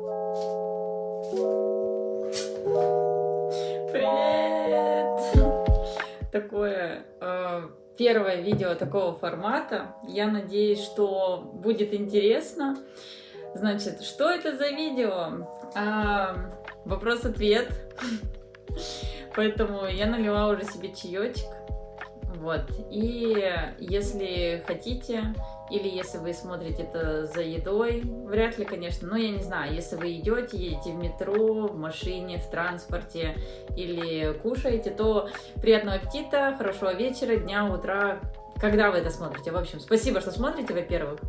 Привет! Такое э, первое видео такого формата. Я надеюсь, что будет интересно. Значит, что это за видео? А, Вопрос-ответ. Поэтому я налила уже себе чаечек. Вот. И если хотите, или если вы смотрите это за едой, вряд ли, конечно, но я не знаю, если вы идете, едете в метро, в машине, в транспорте или кушаете, то приятного аппетита, хорошего вечера, дня, утра, когда вы это смотрите. В общем, спасибо, что смотрите, во-первых.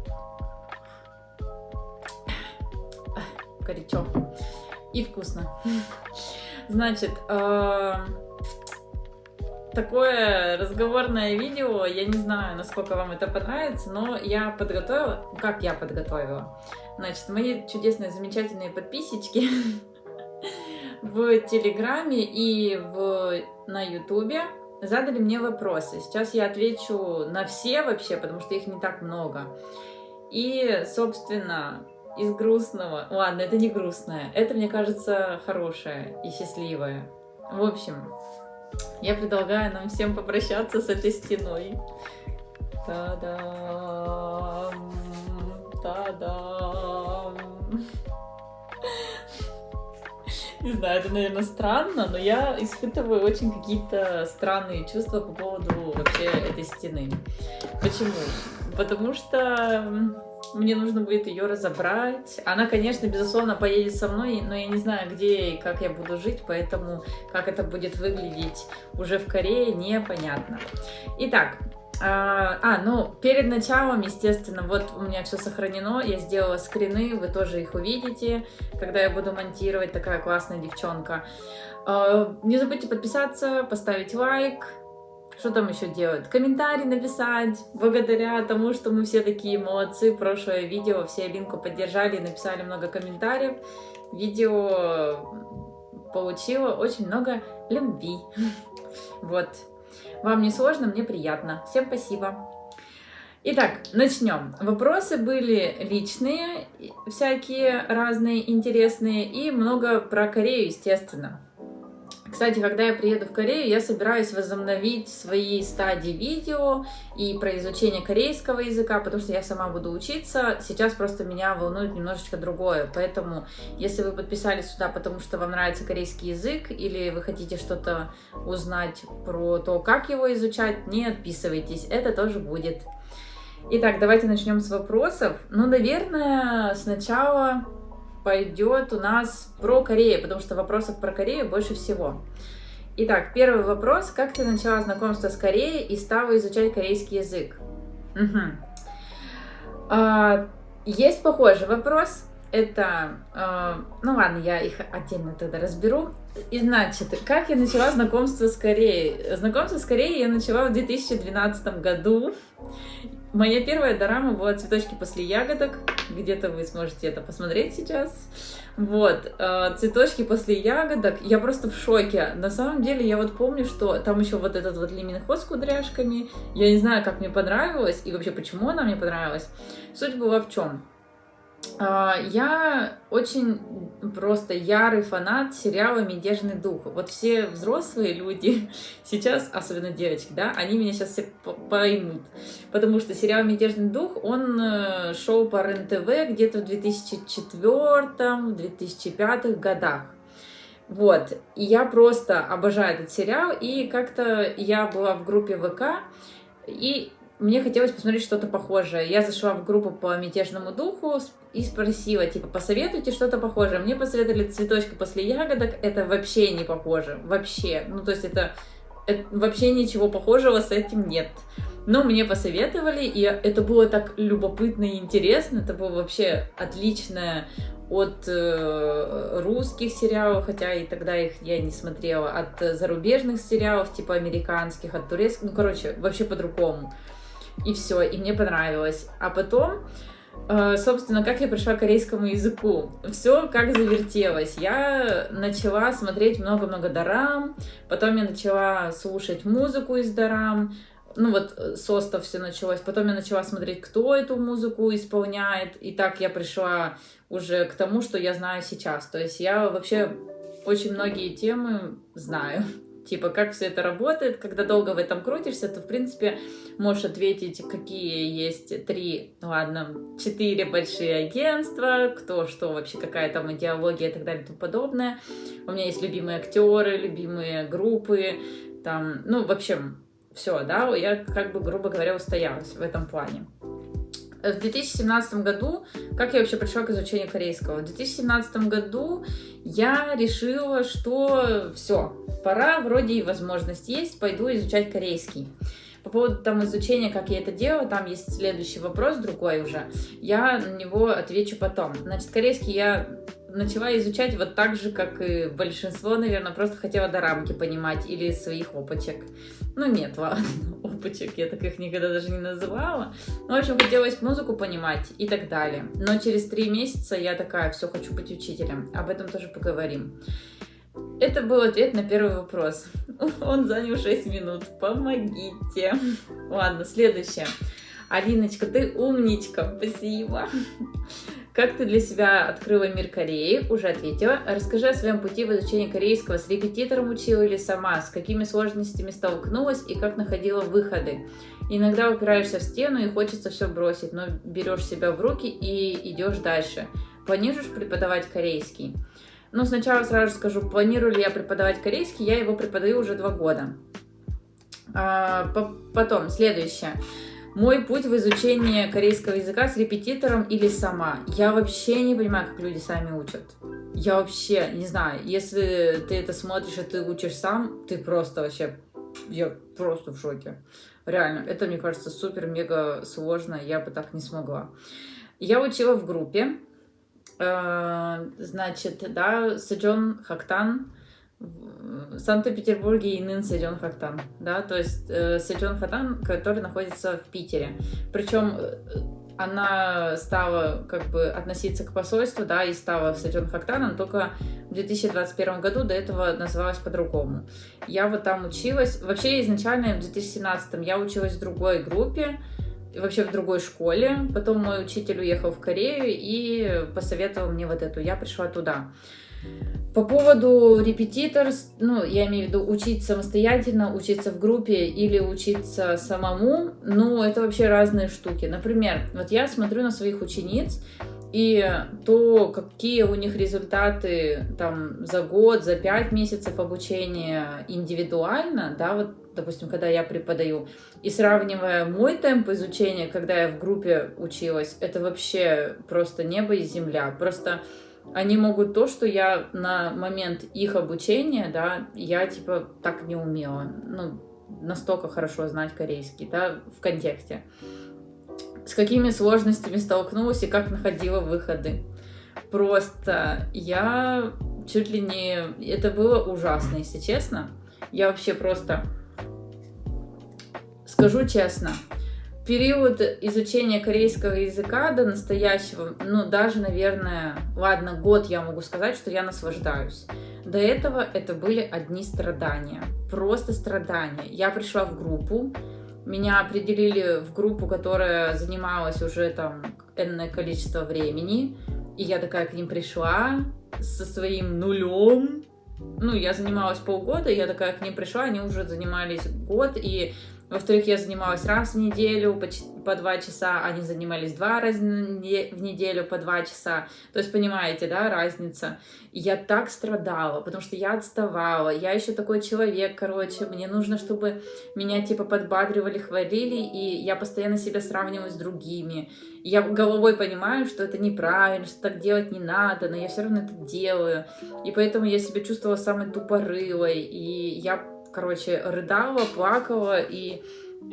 Горячо. И вкусно. Значит, э такое разговорное видео. Я не знаю, насколько вам это понравится, но я подготовила... Как я подготовила? Значит, мои чудесные, замечательные подписчики в Телеграме и в... на Ютубе задали мне вопросы. Сейчас я отвечу на все вообще, потому что их не так много. И, собственно, из грустного... Ладно, это не грустное. Это, мне кажется, хорошее и счастливое. В общем, я предлагаю нам всем попрощаться с этой стеной. Та-дам! Та-дам! Не знаю, это, наверное, странно, но я испытываю очень какие-то странные чувства по поводу вообще этой стены. Почему? Потому что мне нужно будет ее разобрать. Она, конечно, безусловно, поедет со мной, но я не знаю, где и как я буду жить, поэтому как это будет выглядеть уже в Корее, непонятно. Итак, а, а, ну, перед началом, естественно, вот у меня все сохранено, я сделала скрины, вы тоже их увидите, когда я буду монтировать, такая классная девчонка. А, не забудьте подписаться, поставить лайк, что там еще делать? Комментарий написать. Благодаря тому, что мы все такие молодцы. Прошлое видео все Линку поддержали и написали много комментариев. Видео получило очень много любви. Вот. Вам не сложно, мне приятно. Всем спасибо. Итак, начнем. Вопросы были личные, всякие разные, интересные, и много про Корею, естественно. Кстати, когда я приеду в Корею, я собираюсь возобновить свои стадии видео и про изучение корейского языка, потому что я сама буду учиться. Сейчас просто меня волнует немножечко другое. Поэтому, если вы подписались сюда, потому что вам нравится корейский язык, или вы хотите что-то узнать про то, как его изучать, не отписывайтесь, это тоже будет. Итак, давайте начнем с вопросов. Ну, наверное, сначала пойдет у нас про Корею, потому что вопросов про Корею больше всего. Итак, первый вопрос. Как ты начала знакомство с Кореей и стала изучать корейский язык? Угу. А, есть похожий вопрос. Это, э, ну ладно, я их отдельно тогда разберу. И значит, как я начала знакомство с Кореей? Знакомство с Кореей я начала в 2012 году. Моя первая дорама была «Цветочки после ягодок». Где-то вы сможете это посмотреть сейчас. Вот, э, «Цветочки после ягодок». Я просто в шоке. На самом деле, я вот помню, что там еще вот этот вот лиминхоз с кудряшками. Я не знаю, как мне понравилось и вообще, почему она мне понравилась. Суть была в чем? А, я очень просто ярый фанат сериала «Мятежный дух». Вот все взрослые люди сейчас, особенно девочки, да, они меня сейчас все поймут. Потому что сериал «Мятежный дух», он э, шел по РЕН-ТВ где-то в 2004-2005 годах. Вот, и я просто обожаю этот сериал, и как-то я была в группе ВК, и мне хотелось посмотреть что-то похожее. Я зашла в группу по мятежному духу и спросила, типа, посоветуйте что-то похожее. Мне посоветовали цветочки после ягодок. Это вообще не похоже. Вообще. Ну, то есть это, это вообще ничего похожего с этим нет. Но мне посоветовали, и это было так любопытно и интересно. Это было вообще отличное от э, русских сериалов, хотя и тогда их я не смотрела, от зарубежных сериалов, типа американских, от турецких, ну, короче, вообще по-другому и все, и мне понравилось. А потом, собственно, как я пришла к корейскому языку. Все как завертелось. Я начала смотреть много-много дарам, потом я начала слушать музыку из дарам, ну вот э, с Оста все началось. Потом я начала смотреть, кто эту музыку исполняет. И так я пришла уже к тому, что я знаю сейчас. То есть я вообще очень многие темы знаю. Типа, как все это работает, когда долго в этом крутишься, то, в принципе, можешь ответить, какие есть три, ладно, четыре большие агентства, кто что вообще, какая там идеология и так далее и тому подобное. У меня есть любимые актеры, любимые группы, там, ну, в общем, все, да, я как бы, грубо говоря, устоялась в этом плане. В 2017 году, как я вообще пришла к изучению корейского? В 2017 году я решила, что все, пора, вроде и возможность есть, пойду изучать корейский. По поводу там изучения, как я это делала, там есть следующий вопрос, другой уже. Я на него отвечу потом. Значит, корейский я начала изучать вот так же, как и большинство, наверное, просто хотела до рамки понимать или своих опачек. Ну нет, ладно, опачек, я так их никогда даже не называла. Ну, в общем, хотелось музыку понимать и так далее. Но через три месяца я такая, все, хочу быть учителем. Об этом тоже поговорим. Это был ответ на первый вопрос. Он занял 6 минут. Помогите. Ладно, следующее. Алиночка, ты умничка. Спасибо. Как ты для себя открыла мир Кореи? Уже ответила. Расскажи о своем пути в изучении корейского. С репетитором учила или сама? С какими сложностями столкнулась и как находила выходы? Иногда упираешься в стену и хочется все бросить, но берешь себя в руки и идешь дальше. Планируешь преподавать корейский? Ну, сначала сразу скажу, планирую ли я преподавать корейский, я его преподаю уже два года. А, потом, следующее. Мой путь в изучении корейского языка с репетитором или сама. Я вообще не понимаю, как люди сами учат. Я вообще не знаю. Если ты это смотришь и ты учишь сам, ты просто вообще... Я просто в шоке. Реально, это, мне кажется, супер-мега сложно. Я бы так не смогла. Я учила в группе. Э, значит, да, Сэджон Хактан в Санкт-Петербурге и Нын Сэджон Хактан, да, то есть э, Сэджон Хактан, который находится в Питере. Причем э, она стала как бы относиться к посольству, да, и стала Сэджон Хактаном только в 2021 году, до этого называлась по-другому. Я вот там училась, вообще изначально в 2017 я училась в другой группе, вообще в другой школе. Потом мой учитель уехал в Корею и посоветовал мне вот эту. Я пришла туда. По поводу репетитор, ну, я имею в виду учить самостоятельно, учиться в группе или учиться самому, ну, это вообще разные штуки. Например, вот я смотрю на своих учениц, и то, какие у них результаты там за год, за пять месяцев обучения индивидуально, да, вот, допустим, когда я преподаю, и сравнивая мой темп изучения, когда я в группе училась, это вообще просто небо и земля. Просто они могут то, что я на момент их обучения, да, я типа так не умела, ну, настолько хорошо знать корейский, да, в контексте с какими сложностями столкнулась и как находила выходы. Просто я чуть ли не... Это было ужасно, если честно. Я вообще просто... Скажу честно, период изучения корейского языка до настоящего, ну, даже, наверное, ладно, год я могу сказать, что я наслаждаюсь. До этого это были одни страдания, просто страдания. Я пришла в группу, меня определили в группу, которая занималась уже там энное количество времени. И я такая к ним пришла со своим нулем. Ну, я занималась полгода, я такая к ним пришла, они уже занимались год, и во-вторых, я занималась раз в неделю по, два часа, они занимались два раза в неделю по два часа. То есть, понимаете, да, разница. Я так страдала, потому что я отставала. Я еще такой человек, короче, мне нужно, чтобы меня типа подбадривали, хвалили, и я постоянно себя сравниваю с другими. Я головой понимаю, что это неправильно, что так делать не надо, но я все равно это делаю. И поэтому я себя чувствовала самой тупорылой, и я короче, рыдала, плакала, и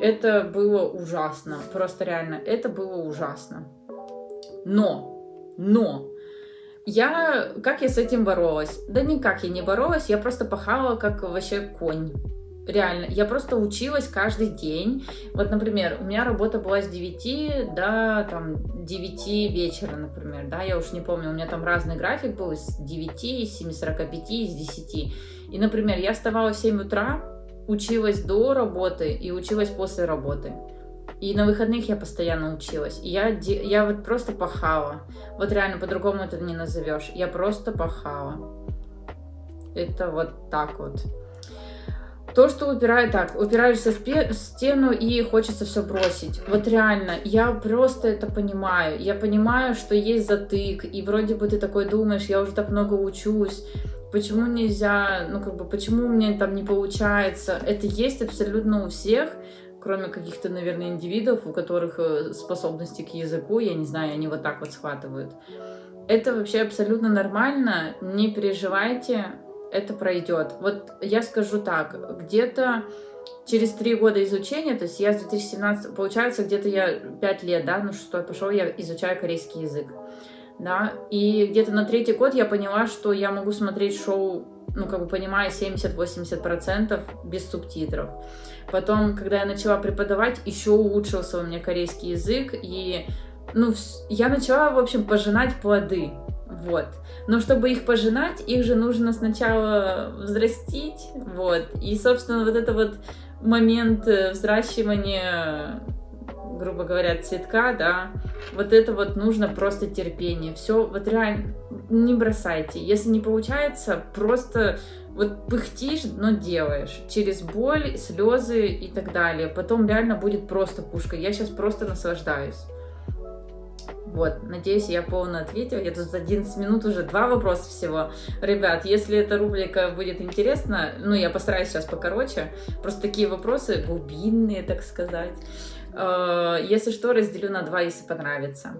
это было ужасно. Просто реально, это было ужасно. Но, но, я, как я с этим боролась? Да никак я не боролась, я просто пахала как вообще конь. Реально, я просто училась каждый день. Вот, например, у меня работа была с 9 до там, 9 вечера, например, да, я уж не помню, у меня там разный график был, с 9, с 7.45, с 10. И, например, я вставала в 7 утра, училась до работы и училась после работы. И на выходных я постоянно училась. И я, я вот просто пахала. Вот реально, по-другому это не назовешь. Я просто пахала. Это вот так вот. То, что упирает так, упираешься в стену и хочется все бросить. Вот реально, я просто это понимаю. Я понимаю, что есть затык, и вроде бы ты такой думаешь, я уже так много учусь, почему нельзя, ну как бы, почему мне там не получается. Это есть абсолютно у всех, кроме каких-то, наверное, индивидов, у которых э, способности к языку, я не знаю, они вот так вот схватывают. Это вообще абсолютно нормально, не переживайте, это пройдет. Вот я скажу так, где-то через три года изучения, то есть я с 2017, получается, где-то я пять лет, да, ну шестой пошел, я изучаю корейский язык, да, и где-то на третий год я поняла, что я могу смотреть шоу, ну, как бы понимая 70-80% без субтитров. Потом, когда я начала преподавать, еще улучшился у меня корейский язык, и, ну, я начала, в общем, пожинать плоды, вот. Но чтобы их пожинать, их же нужно сначала взрастить, вот. И, собственно, вот это вот момент э, взращивания, грубо говоря, цветка, да, вот это вот нужно просто терпение. Все, вот реально, не бросайте. Если не получается, просто вот пыхтишь, но делаешь. Через боль, слезы и так далее. Потом реально будет просто пушка. Я сейчас просто наслаждаюсь. Вот, надеюсь, я полно ответила. Я тут за 11 минут уже два вопроса всего. Ребят, если эта рубрика будет интересна, ну, я постараюсь сейчас покороче. Просто такие вопросы глубинные, так сказать. Э, если что, разделю на два, если понравится.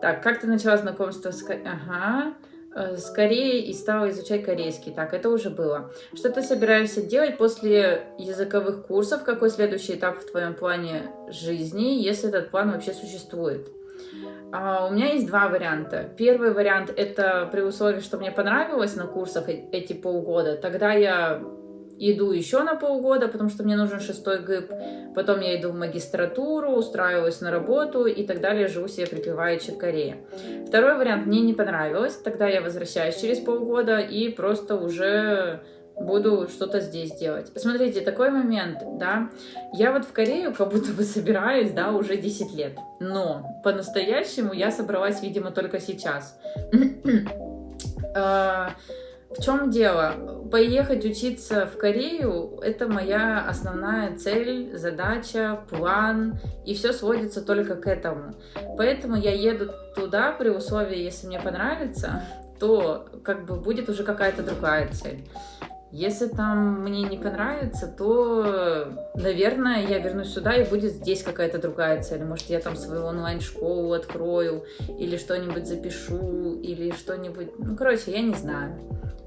Так, как ты начала знакомство с... Ага э, с Кореей и стала изучать корейский. Так, это уже было. Что ты собираешься делать после языковых курсов? Какой следующий этап в твоем плане жизни, если этот план вообще существует? А, у меня есть два варианта. Первый вариант это при условии, что мне понравилось на курсах э, эти полгода. Тогда я иду еще на полгода, потому что мне нужен шестой ГИП. Потом я иду в магистратуру, устраиваюсь на работу и так далее, живу себе припеваючи в Корее. Второй вариант мне не понравилось. Тогда я возвращаюсь через полгода и просто уже буду что-то здесь делать. Смотрите, такой момент, да, я вот в Корею как будто бы собираюсь, да, уже 10 лет, но по-настоящему я собралась, видимо, только сейчас. А, в чем дело? Поехать учиться в Корею – это моя основная цель, задача, план, и все сводится только к этому. Поэтому я еду туда при условии, если мне понравится, то как бы будет уже какая-то другая цель. Если там мне не понравится, то, наверное, я вернусь сюда и будет здесь какая-то другая цель. Может, я там свою онлайн-школу открою, или что-нибудь запишу, или что-нибудь... Ну, короче, я не знаю.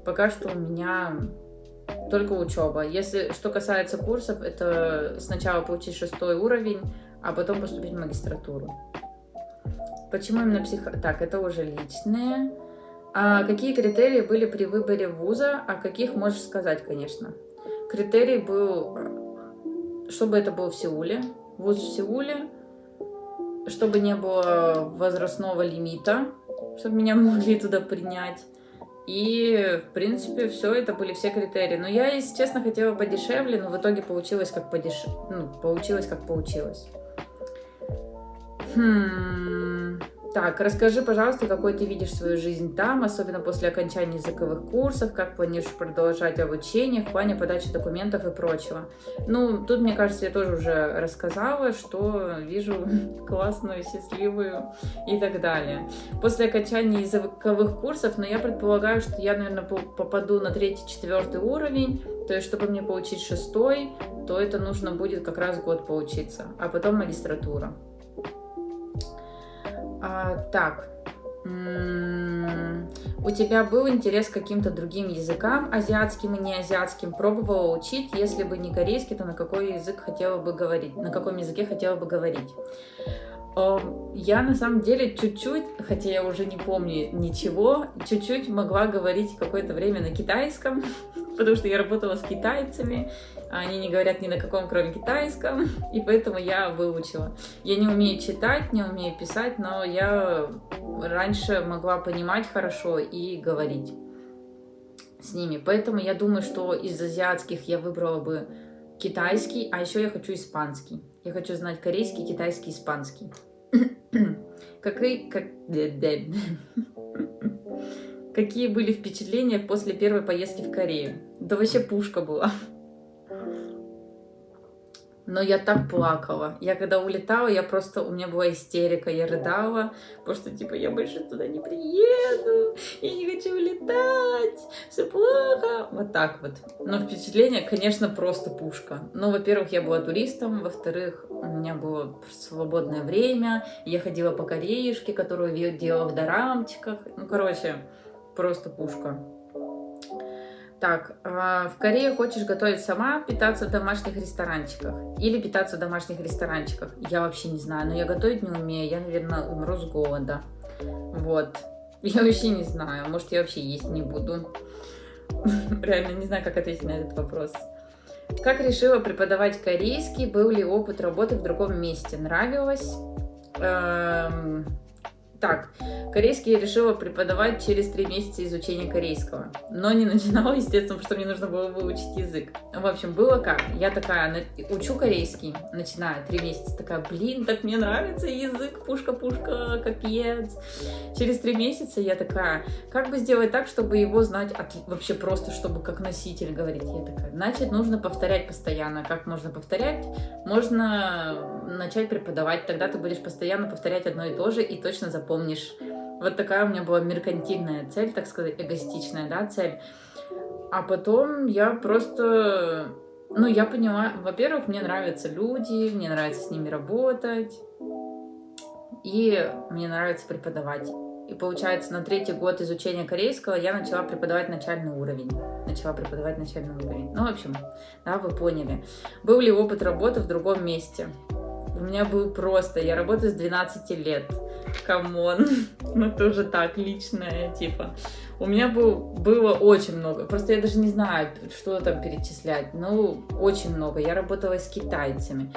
Пока что у меня только учеба. Если что касается курсов, это сначала получить шестой уровень, а потом поступить в магистратуру. Почему именно психо... Так, это уже личные. А какие критерии были при выборе вуза, а каких можешь сказать, конечно? Критерий был, чтобы это был в Сеуле, вуз в Сеуле, чтобы не было возрастного лимита, чтобы меня могли туда принять. И, в принципе, все это были все критерии. Но я, если честно, хотела подешевле, но в итоге получилось как подеш... ну, получилось как получилось. Хм... Так, расскажи, пожалуйста, какой ты видишь свою жизнь там, особенно после окончания языковых курсов, как планируешь продолжать обучение в плане подачи документов и прочего. Ну, тут, мне кажется, я тоже уже рассказала, что вижу классную, счастливую и так далее. После окончания языковых курсов, но ну, я предполагаю, что я, наверное, попаду на третий-четвертый уровень, то есть, чтобы мне получить шестой, то это нужно будет как раз год поучиться, а потом магистратура. А, так. У тебя был интерес к каким-то другим языкам, азиатским и неазиатским? Пробовала учить? Если бы не корейский, то на какой язык хотела бы говорить? На каком языке хотела бы говорить? Я на самом деле чуть-чуть, хотя я уже не помню ничего, чуть-чуть могла говорить какое-то время на китайском, потому что я работала с китайцами, они не говорят ни на каком, кроме китайском, и поэтому я выучила. Я не умею читать, не умею писать, но я раньше могла понимать хорошо и говорить с ними. Поэтому я думаю, что из азиатских я выбрала бы китайский, а еще я хочу испанский. Я хочу знать корейский, китайский, испанский. Какие, как... Какие были впечатления после первой поездки в Корею? Да вообще пушка была. Но я так плакала. Я когда улетала, я просто, у меня была истерика, я рыдала, потому что, типа, я больше туда не приеду, я не хочу улетать, все плохо. Вот так вот. Но впечатление, конечно, просто пушка. Ну, во-первых, я была туристом, во-вторых, у меня было свободное время, я ходила по кореюшке, которую делала в дорамчиках. Ну, короче, просто пушка. Так, а, в Корее хочешь готовить сама, питаться в домашних ресторанчиках? Или питаться в домашних ресторанчиках? Я вообще не знаю, но я готовить не умею, я, наверное, умру с голода. Вот. Я вообще не знаю, может, я вообще есть не буду. Реально не знаю, как ответить на этот вопрос. Как решила преподавать корейский? Был ли опыт работы в другом месте? Нравилось? Эм так, корейский я решила преподавать через три месяца изучения корейского. Но не начинала, естественно, потому что мне нужно было выучить язык. В общем, было как. Я такая, учу корейский, начинаю три месяца, такая, блин, так мне нравится язык, пушка-пушка, капец. Через три месяца я такая, как бы сделать так, чтобы его знать от... вообще просто, чтобы как носитель говорить. Я такая, значит, нужно повторять постоянно. Как можно повторять? Можно начать преподавать, тогда ты будешь постоянно повторять одно и то же и точно запомнить помнишь. Вот такая у меня была меркантильная цель, так сказать, эгоистичная, да, цель. А потом я просто, ну, я поняла, во-первых, мне нравятся люди, мне нравится с ними работать, и мне нравится преподавать. И получается, на третий год изучения корейского я начала преподавать начальный уровень. Начала преподавать начальный уровень. Ну, в общем, да, вы поняли. Был ли опыт работы в другом месте? У меня был просто, я работаю с 12 лет come on, ну тоже так, личное, типа. У меня был, было очень много, просто я даже не знаю, что там перечислять, ну, очень много. Я работала с китайцами,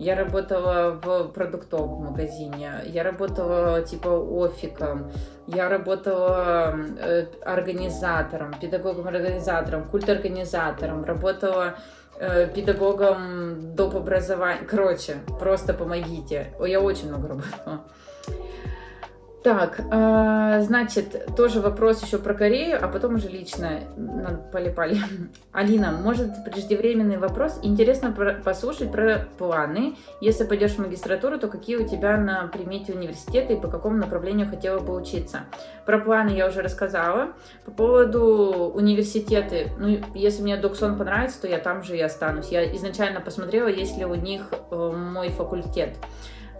я работала в продуктовом магазине, я работала, типа, офиком, я работала э, организатором, педагогом-организатором, культорганизатором, работала э, педагогом доп. образования. Короче, просто помогите. Я очень много работала. Так, э, значит, тоже вопрос еще про Корею, а потом уже лично полипали. Алина, может преждевременный вопрос? Интересно про, послушать про планы. Если пойдешь в магистратуру, то какие у тебя на примете университеты и по какому направлению хотела бы учиться? Про планы я уже рассказала. По поводу университеты, ну, если мне Доксон понравится, то я там же и останусь. Я изначально посмотрела, есть ли у них э, мой факультет.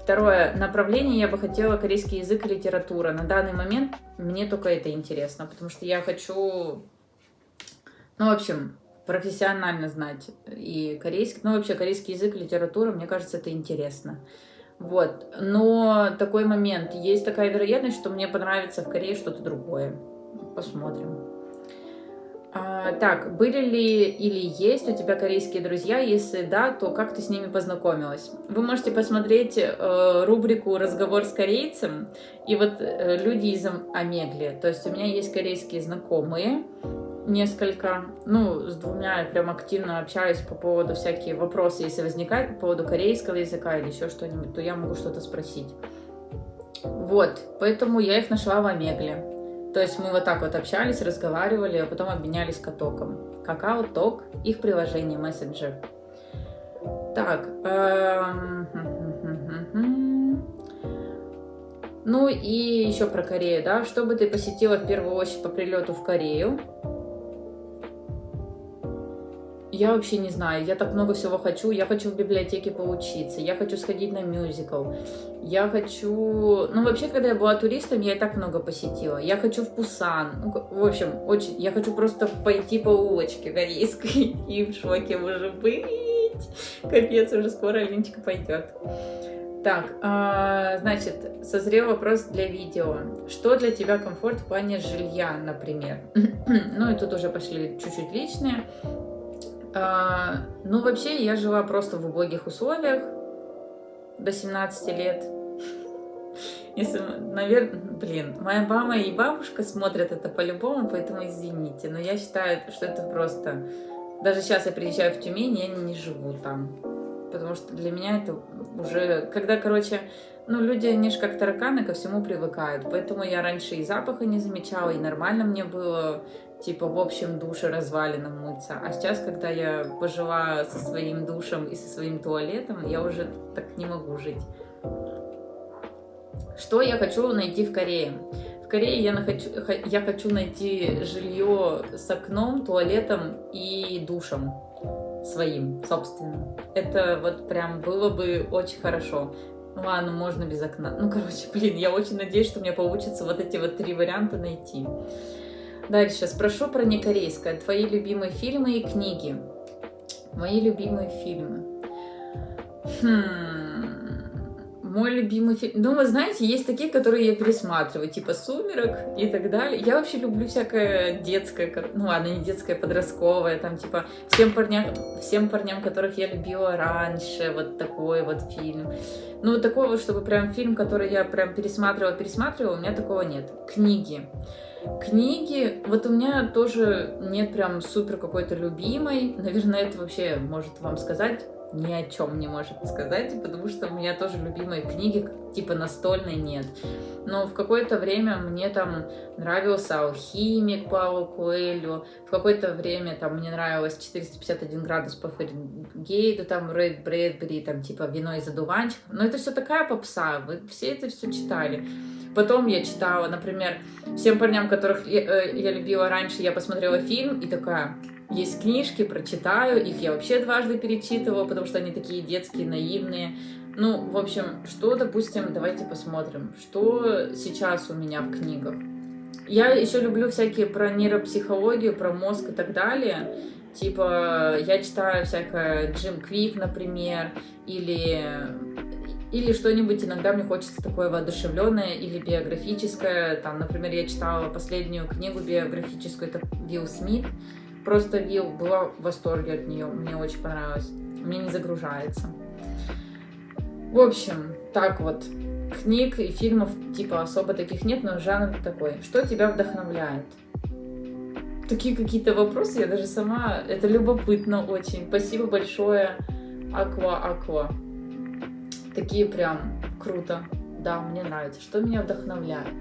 Второе направление я бы хотела корейский язык и литература. На данный момент мне только это интересно, потому что я хочу, ну, в общем, профессионально знать и корейский, ну, вообще корейский язык и литература, мне кажется, это интересно. Вот, но такой момент, есть такая вероятность, что мне понравится в Корее что-то другое. Посмотрим. А, так, были ли или есть у тебя корейские друзья? Если да, то как ты с ними познакомилась? Вы можете посмотреть э, рубрику «Разговор с корейцем» и вот э, люди из Омегли. То есть у меня есть корейские знакомые, несколько, ну, с двумя я прям активно общаюсь по поводу всякие вопросы, если возникают по поводу корейского языка или еще что-нибудь, то я могу что-то спросить. Вот, поэтому я их нашла в Омегле. То есть мы вот так вот общались, разговаривали, а потом обменялись катоком. Какао, ток, их приложение, мессенджер. Так. Эм... Ну и еще про Корею, да. Что бы ты посетила в первую очередь по прилету в Корею? Я вообще не знаю, я так много всего хочу. Я хочу в библиотеке поучиться, я хочу сходить на мюзикл, я хочу... Ну, вообще, когда я была туристом, я и так много посетила. Я хочу в Пусан. Ну, в общем, очень... Я хочу просто пойти по улочке корейской и в шоке уже быть. Капец, уже скоро Алиночка пойдет. Так, э, значит, созрел вопрос для видео. Что для тебя комфорт в плане жилья, например? ну и тут уже пошли чуть-чуть личные. А, ну, вообще, я жила просто в убогих условиях до 17 лет. Если, наверное, блин, моя мама и бабушка смотрят это по-любому, поэтому извините. Но я считаю, что это просто Даже сейчас я приезжаю в Тюмень, я не живу там. Потому что для меня это уже... Когда, короче, ну, люди, они же как тараканы ко всему привыкают. Поэтому я раньше и запаха не замечала, и нормально мне было, типа, в общем душе развалином мыться. А сейчас, когда я пожила со своим душем и со своим туалетом, я уже так не могу жить. Что я хочу найти в Корее? В Корее я, нахочу, я хочу найти жилье с окном, туалетом и душем своим, собственным. Это вот прям было бы очень хорошо. Ну ладно, можно без окна. Ну, короче, блин, я очень надеюсь, что мне получится вот эти вот три варианта найти. Дальше, спрошу про некорейское. Твои любимые фильмы и книги. Мои любимые фильмы. Хм мой любимый фильм. Ну, вы знаете, есть такие, которые я пересматриваю, типа «Сумерок» и так далее. Я вообще люблю всякое детское, ну ладно, не детское, подростковое, там типа «Всем парням, всем парням, которых я любила раньше», вот такой вот фильм. Ну, такого, чтобы прям фильм, который я прям пересматривала, пересматривала, у меня такого нет. Книги. Книги, вот у меня тоже нет прям супер какой-то любимой. Наверное, это вообще может вам сказать ни о чем не может сказать, потому что у меня тоже любимые книги, типа настольной нет. Но в какое-то время мне там нравился «Алхимик» Пауло Куэльо, в какое-то время там мне нравилось 451 градус по Фаренгейту, там Рейд Брэдбери, там типа «Вино из одуванчиков». Но это все такая попса, вы все это все читали. Потом я читала, например, всем парням, которых я, э, я любила раньше, я посмотрела фильм и такая, есть книжки, прочитаю, их я вообще дважды перечитывала, потому что они такие детские, наивные. Ну, в общем, что, допустим, давайте посмотрим, что сейчас у меня в книгах. Я еще люблю всякие про нейропсихологию, про мозг и так далее. Типа, я читаю всякое Джим Квик, например, или, или что-нибудь иногда мне хочется такое воодушевленное или биографическое. Там, например, я читала последнюю книгу биографическую, это Билл Смит. Просто Вил была в восторге от нее, мне очень понравилось. Мне не загружается. В общем, так вот, книг и фильмов типа особо таких нет, но жанр такой. Что тебя вдохновляет? Такие какие-то вопросы, я даже сама, это любопытно очень. Спасибо большое, Аква Аква. Такие прям круто. Да, мне нравится. Что меня вдохновляет?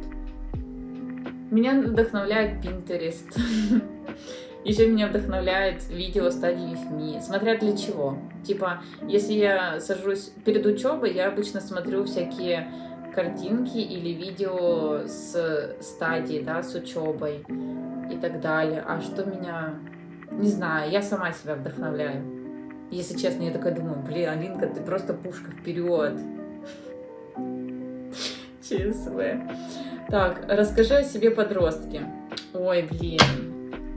Меня вдохновляет Pinterest. Еще меня вдохновляет видео стадии ФМИ, смотря для чего. Типа, если я сажусь перед учебой, я обычно смотрю всякие картинки или видео с стадии, да, с учебой и так далее. А что меня... Не знаю, я сама себя вдохновляю. Если честно, я такая думаю, блин, Алинка, ты просто пушка вперед. ЧСВ. Так, расскажи о себе подростке. Ой, блин.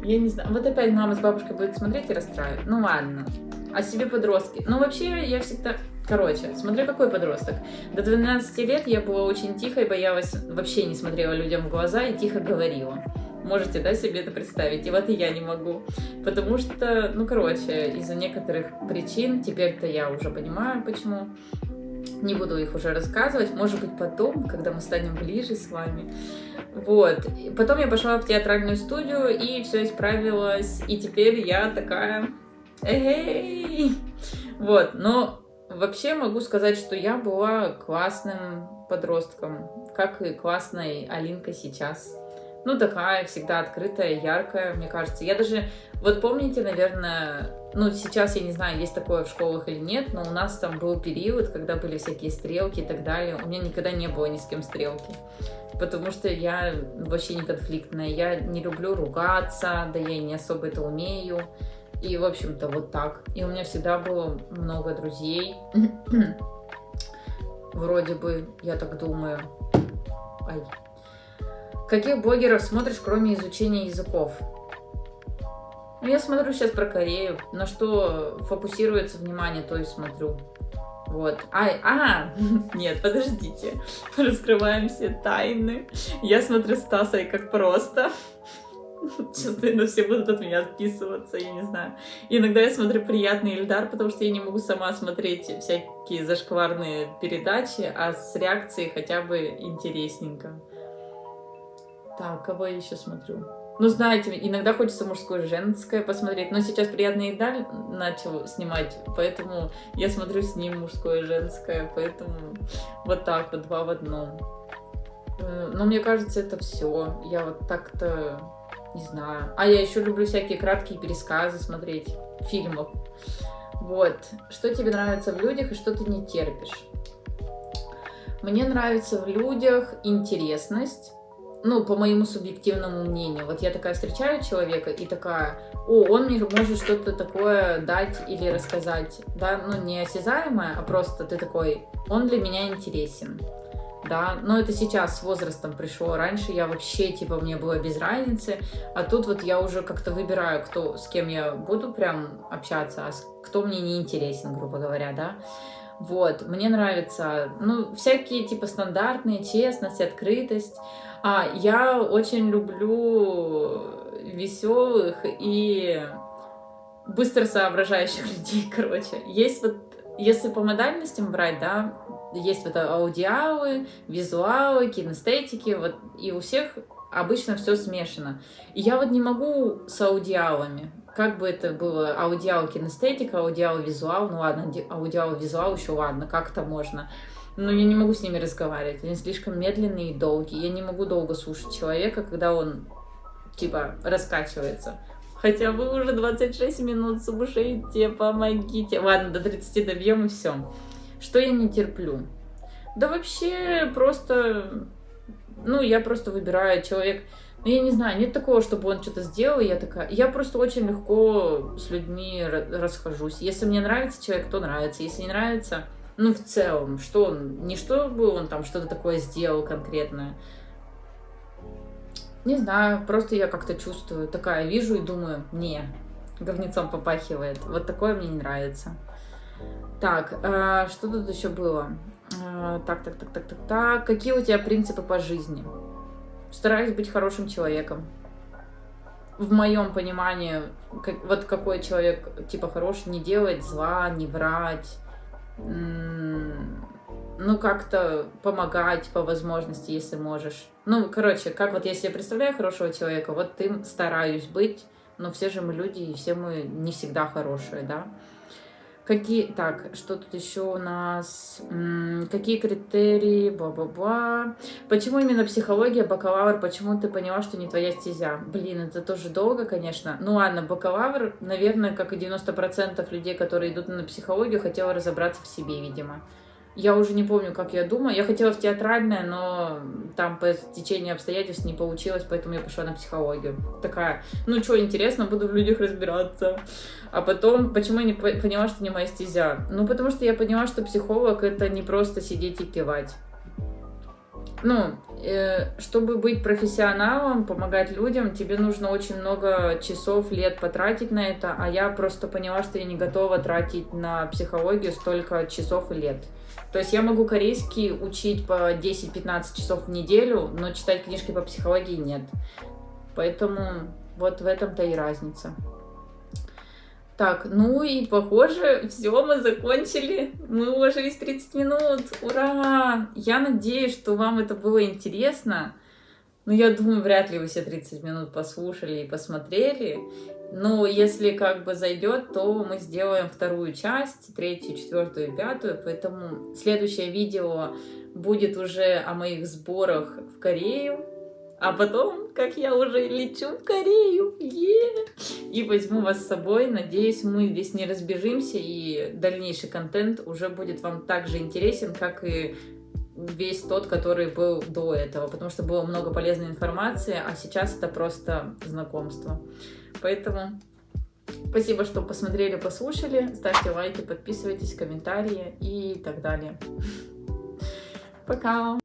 Я не знаю. Вот опять мама с бабушкой будет смотреть и расстраивать. Ну ладно. О себе подростки. Ну вообще я всегда... Короче, смотря какой подросток. До 12 лет я была очень тихой, боялась, вообще не смотрела людям в глаза и тихо говорила. Можете, да, себе это представить? И вот и я не могу. Потому что, ну, короче, из-за некоторых причин, теперь-то я уже понимаю, почему, не буду их уже рассказывать, может быть, потом, когда мы станем ближе с вами. Вот. Потом я пошла в театральную студию, и все исправилось, и теперь я такая... Эй! Вот, но вообще могу сказать, что я была классным подростком, как и классной Алинка сейчас ну, такая всегда открытая, яркая, мне кажется. Я даже, вот помните, наверное, ну, сейчас я не знаю, есть такое в школах или нет, но у нас там был период, когда были всякие стрелки и так далее. У меня никогда не было ни с кем стрелки. Потому что я вообще не конфликтная. Я не люблю ругаться, да я и не особо это умею. И, в общем-то, вот так. И у меня всегда было много друзей. Вроде бы, я так думаю. Ай, Каких блогеров смотришь, кроме изучения языков? Ну, я смотрю сейчас про Корею, на что фокусируется внимание, то и смотрю. Вот. Ай, а, нет, подождите. Раскрываем все тайны. Я смотрю Стаса и как просто. Сейчас, наверное, все будут от меня отписываться, я не знаю. иногда я смотрю приятный Ильдар, потому что я не могу сама смотреть всякие зашкварные передачи, а с реакцией хотя бы интересненько. Так, кого я еще смотрю? Ну, знаете, иногда хочется мужское женское посмотреть, но сейчас «Приятная еда» начал снимать, поэтому я смотрю с ним мужское женское, поэтому вот так вот, два в одном. Э, но мне кажется, это все. Я вот так-то не знаю. А я еще люблю всякие краткие пересказы смотреть фильмов. Вот. Что тебе нравится в людях и что ты не терпишь? Мне нравится в людях интересность, ну, по моему субъективному мнению. Вот я такая встречаю человека и такая, о, он мне может что-то такое дать или рассказать, да, ну, не осязаемое, а просто ты такой, он для меня интересен, да, но это сейчас с возрастом пришло, раньше я вообще, типа, мне было без разницы, а тут вот я уже как-то выбираю, кто, с кем я буду прям общаться, а кто мне не интересен, грубо говоря, да, вот, мне нравится, ну, всякие, типа, стандартные, честность, открытость, а, я очень люблю веселых и быстро соображающих людей, короче. Есть вот, если по модальностям брать, да, есть вот аудиалы, визуалы, кинестетики, вот, и у всех обычно все смешано. И я вот не могу с аудиалами, как бы это было, аудиал кинестетика, аудиал визуал, ну ладно, аудиал визуал еще ладно, как-то можно. Но я не могу с ними разговаривать, они слишком медленные и долгие. Я не могу долго слушать человека, когда он, типа, раскачивается. Хотя вы уже 26 минут слушаете, помогите. Ладно, до 30 добьем и все. Что я не терплю? Да вообще просто... Ну, я просто выбираю человек... Ну, я не знаю, нет такого, чтобы он что-то сделал, и я такая... Я просто очень легко с людьми расхожусь. Если мне нравится человек, то нравится. Если не нравится, ну, в целом, что он... Не чтобы он там что-то такое сделал конкретное. Не знаю, просто я как-то чувствую. Такая вижу и думаю, не, говнецом попахивает. Вот такое мне не нравится. Так, э, что тут еще было? Э, так, так, так, так, так, так. Какие у тебя принципы по жизни? Стараюсь быть хорошим человеком. В моем понимании, как, вот какой человек, типа, хороший, не делать зла, не врать, ну, как-то помогать по возможности, если можешь. Ну, короче, как вот я себе представляю хорошего человека, вот им стараюсь быть, но все же мы люди, и все мы не всегда хорошие, да. Какие, так, что тут еще у нас? какие критерии? Ба-ба-ба. Почему именно психология, бакалавр? Почему ты поняла, что не твоя стезя? Блин, это тоже долго, конечно. Ну ладно, бакалавр, наверное, как и 90% людей, которые идут на психологию, хотела разобраться в себе, видимо. Я уже не помню, как я думаю. Я хотела в театральное, но там по течению обстоятельств не получилось, поэтому я пошла на психологию. Такая, ну что, интересно, буду в людях разбираться. А потом, почему я не поняла, что не моя стезя? Ну, потому что я поняла, что психолог это не просто сидеть и кивать. Ну, э, чтобы быть профессионалом, помогать людям, тебе нужно очень много часов, лет потратить на это, а я просто поняла, что я не готова тратить на психологию столько часов и лет. То есть я могу корейский учить по 10-15 часов в неделю, но читать книжки по психологии нет. Поэтому вот в этом-то и разница. Так, ну и похоже, все, мы закончили. Мы уложились 30 минут. Ура! Я надеюсь, что вам это было интересно. Но я думаю, вряд ли вы все 30 минут послушали и посмотрели. Но если как бы зайдет, то мы сделаем вторую часть, третью, четвертую пятую. Поэтому следующее видео будет уже о моих сборах в Корею. А потом, как я уже лечу в Корею, е и возьму вас с собой. Надеюсь, мы здесь не разбежимся, и дальнейший контент уже будет вам так же интересен, как и весь тот, который был до этого, потому что было много полезной информации, а сейчас это просто знакомство. Поэтому спасибо, что посмотрели, послушали. Ставьте лайки, подписывайтесь, комментарии и так далее. Пока!